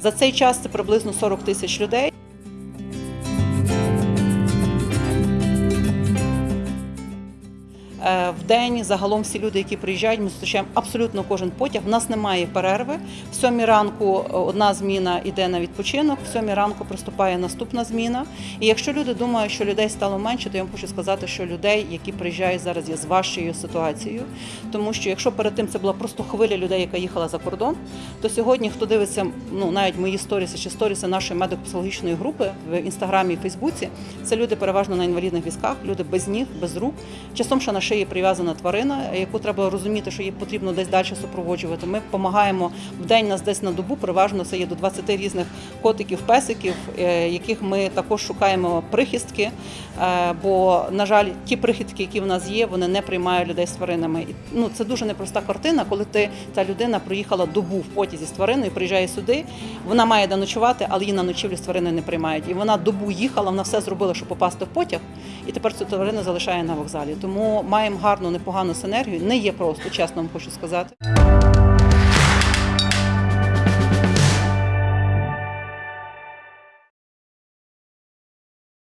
За цей час це приблизно 40 тисяч людей. В день загалом всі люди, які приїжджають, ми зустрічаємо абсолютно кожен потяг. У нас немає перерви. В сьомій ранку е, одна зміна йде на відпочинок, в сьомій ранку приступає наступна зміна. І якщо люди думають, що людей стало менше, то я вам хочу сказати, що людей, які приїжджають зараз, є з важчою ситуацією. Тому що якщо перед тим це була просто хвиля людей, яка їхала за кордон, то сьогодні, хто дивиться, ну навіть мої сторіси чи сторіси нашої медико-психологічної групи в інстаграмі і Фейсбуці, це люди переважно на інвалідних візках, люди без ніг, без рук. Часом ще на шиї прив'язана тварина, яку треба розуміти, що її потрібно десь далі супроводжувати. Ми допомагаємо в день нас десь на добу. Переважно це є до 20 різних котиків, песиків, е, яких ми також шукаємо прихистки. Е, Бо, на жаль, ті прихистки, які в нас є, вони не приймають людей з тваринами. Ну це дуже непроста картина, коли ти та людина проїхала добу в потязі з твариною, приїжджає сюди. Вона має де ночувати, але її на ночівлю з твариною не приймають. І вона добу їхала, вона все зробила, щоб попасти в потяг, і тепер цю тварину залишає на вокзалі. Тому маємо гарну, непогану синергію. Не є просто, чесно вам хочу сказати.